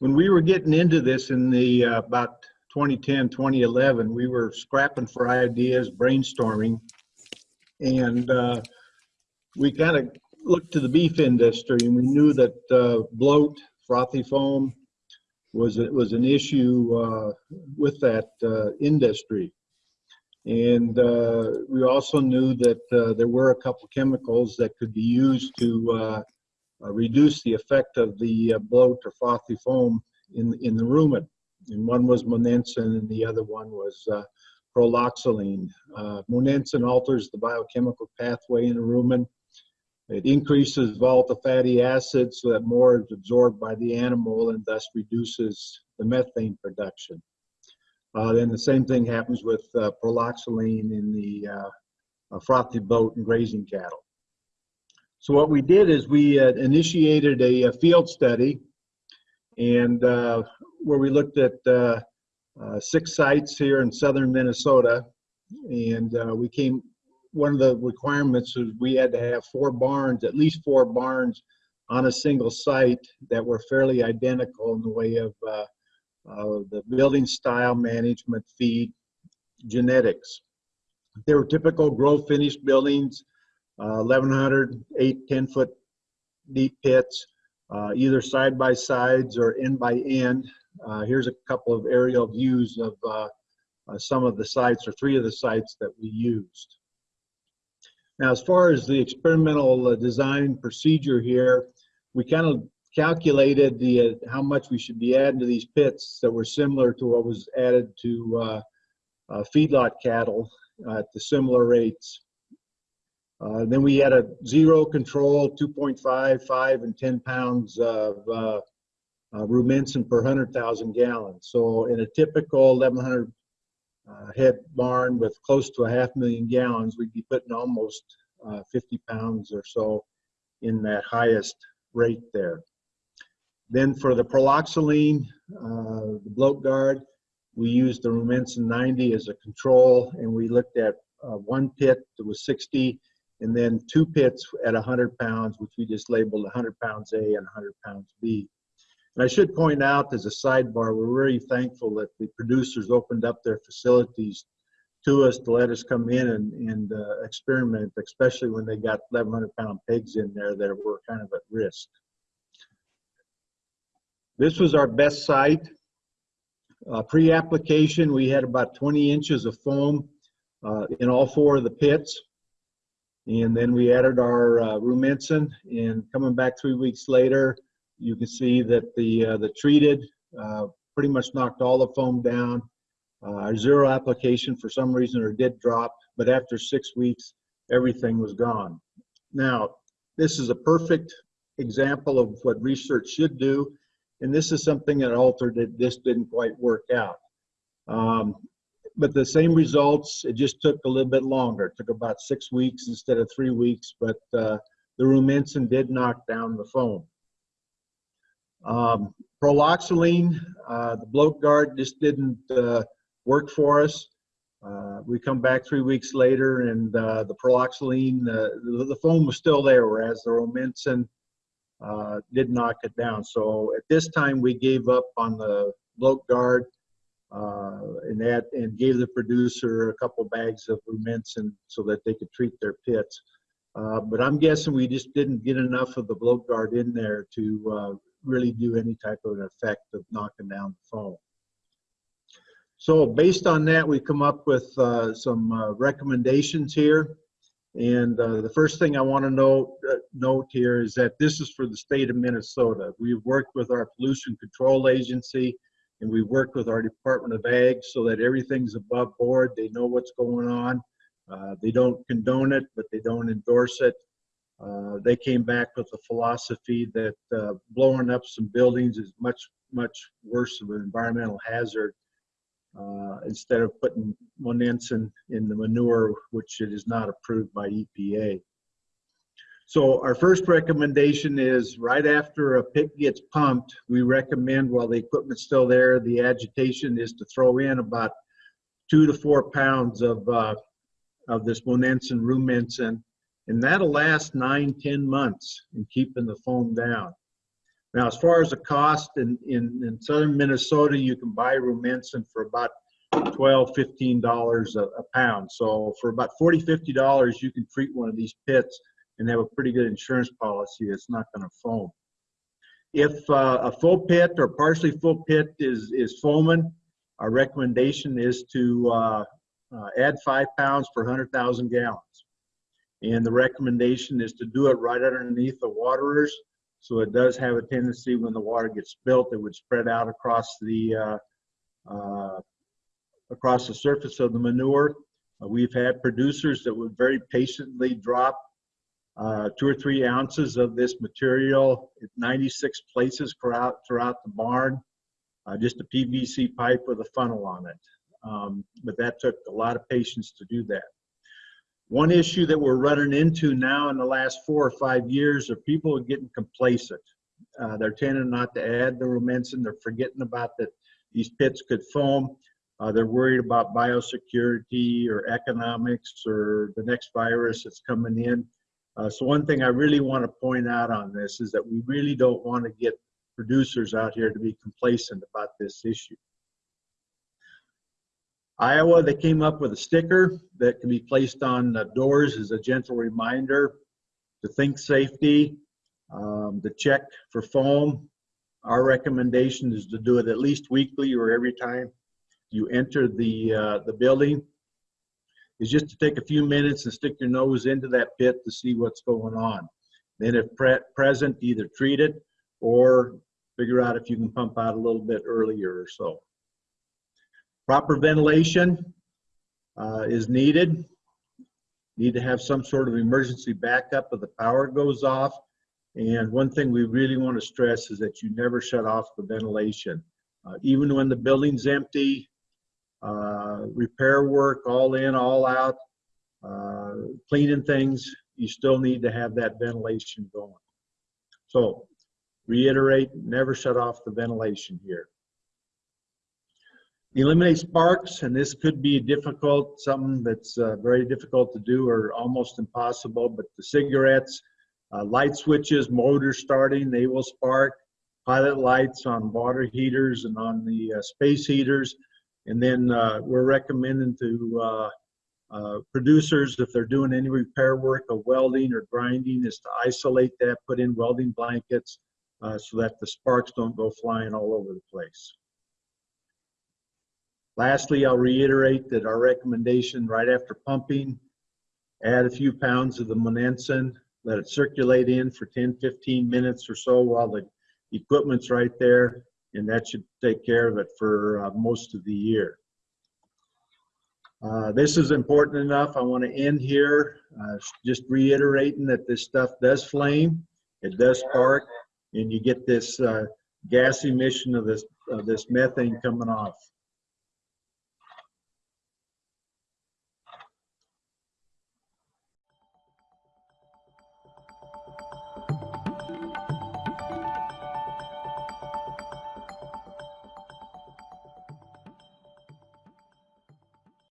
when we were getting into this in the uh, about 2010, 2011, we were scrapping for ideas, brainstorming, and uh, we kind of looked to the beef industry, and we knew that uh, bloat, frothy foam, was was an issue uh, with that uh, industry. And uh, we also knew that there were a couple chemicals that could be used to reduce the effect of the uh, bloat or frothy foam in, in the rumen. And one was monensin and the other one was uh, proloxaline. Uh, monensin alters the biochemical pathway in the rumen. It increases volatile fatty acids so that more is absorbed by the animal and thus reduces the methane production. Uh, then the same thing happens with uh, proloxaline in the uh, frothy bloat and grazing cattle. So what we did is we uh, initiated a, a, field study and uh, where we looked at uh, six sites here in southern Minnesota and we came, one of the requirements was we had to have four barns, at least four barns on a single site that were fairly identical in the way of uh, the building style management feed genetics. They were typical grow finished buildings, uh, 1100, 8, 10 foot deep pits, uh, either side by sides or end by end. Uh, here's a couple of aerial views of uh, uh, some of the sites or three of the sites that we used. Now, as far as the experimental design procedure here, we kind of calculated the uh, how much we should be adding to these pits that were similar to what was added to uh, uh, feedlot cattle at the similar rates. Uh, then we had a zero control, 2.5, 5, and 10 pounds of uh, uh, rumensin per 100,000 gallons. So in a typical 1,100 head barn with close to a half million gallons, we'd be putting almost 50 pounds or so in that highest rate there. Then for the proloxaline, uh, the bloat guard, we used the Rumensin 90 as a control, and we looked at uh, one pit that was 60, and then two pits at 100 pounds, which we just labeled 100 pounds A and 100 pounds B. And I should point out as a sidebar, we're very thankful that the producers opened up their facilities to us to let us come in and, and uh, experiment, especially when they got 1,100 pound pigs in there that were kind of at risk. This was our best site. Uh, Pre-application, we had about 20 inches of foam uh, in all four of the pits. And then we added our uh, rumensin and coming back three weeks later, you can see that the, uh, the treated uh, pretty much knocked all the foam down. Uh, our zero application for some reason or did drop, but after six weeks, everything was gone. Now, this is a perfect example of what research should do and this is something that altered it. This didn't quite work out. Um, but the same results, it just took a little bit longer. It took about six weeks instead of three weeks, but uh, the rumensin did knock down the foam. Um, proloxaline, uh, the bloat guard just didn't uh, work for us. Uh, we come back three weeks later and uh, the proloxaline, uh, the, the, foam was still there, whereas the rumensin did knock it down. So at this time, we gave up on the bloat guard and that and gave the producer a couple bags of rumensin so that they could treat their pits. Uh, but I'm guessing we just didn't get enough of the bloat guard in there to uh, really do any type of an effect of knocking down the foam. So based on that, we come up with uh, some uh, recommendations here. And uh, the first thing I want to note, uh, note here is that this is for the state of Minnesota. We've worked with our pollution control agency and we've worked with our Department of Ag so that everything's above board. They know what's going on. Uh, they don't condone it, but they don't endorse it. Uh, they came back with a philosophy that uh, blowing up some buildings is much, much worse of an environmental hazard uh, instead of putting monensin in the manure, which it is not approved by EPA. So our first recommendation is right after a pit gets pumped, we recommend while the equipment's still there, the agitation is to throw in about two to four pounds of, uh, of this monensin rumensin, and that'll last nine, ten months in keeping the foam down. Now, as far as the cost, in, in, in southern Minnesota, you can buy Rumensin for about 12, 15 dollars a a pound. So for about 40, 50 dollars, you can treat one of these pits and have a pretty good insurance policy that's not going to foam. If uh, a full pit or partially full pit is, is foaming, our recommendation is to uh, uh, add five pounds per 100,000 gallons. And the recommendation is to do it right underneath the waterers. So it does have a tendency when the water gets spilt, it would spread out across the, uh, uh, across the surface of the manure. Uh, We've had producers that would very patiently drop uh, two or three ounces of this material at 96 places throughout, throughout the barn. Uh, just a PVC pipe with a funnel on it. Um, but that took a lot of patience to do that. One issue that we're running into now in the last four or five years are people are getting complacent. Uh, they're tending not to add the rumensin. They're forgetting about that these pits could foam. Uh, they're worried about biosecurity or economics or the next virus that's coming in. Uh, so one thing I really want to point out on this is that we really don't want to get producers out here to be complacent about this issue. Iowa, they came up with a sticker that can be placed on doors as a gentle reminder to think safety, um, to check for foam. Our recommendation is to do it at least weekly or every time you enter the, uh, the building. Is just to take a few minutes and stick your nose into that pit to see what's going on. Then if pre present, either treat it or figure out if you can pump out a little bit earlier or so. Proper ventilation uh, is needed. Need to have some sort of emergency backup if the power goes off. And one thing we really want to stress is that you never shut off the ventilation. Uh, even when the building's empty, uh, repair work, all in, all out, uh, cleaning things, you still need to have that ventilation going. So reiterate, never shut off the ventilation here. Eliminate sparks, and this could be difficult, something that's uh, very difficult to do or almost impossible, but the cigarettes, uh, light switches, motors starting, they will spark. Pilot lights on water heaters and on the uh, space heaters. And then uh, we're recommending to uh, uh, producers, if they're doing any repair work of welding or grinding, is to isolate that, put in welding blankets uh, so that the sparks don't go flying all over the place. Lastly, I'll reiterate that our recommendation right after pumping, add a few pounds of the monensin, let it circulate in for 10, 15 minutes or so while the equipment's right there, and that should take care of it for uh, most of the year. Uh, this is important enough. I want to end here uh, just reiterating that this stuff does flame, it does spark, and you get this uh, gas emission of this of this methane coming off.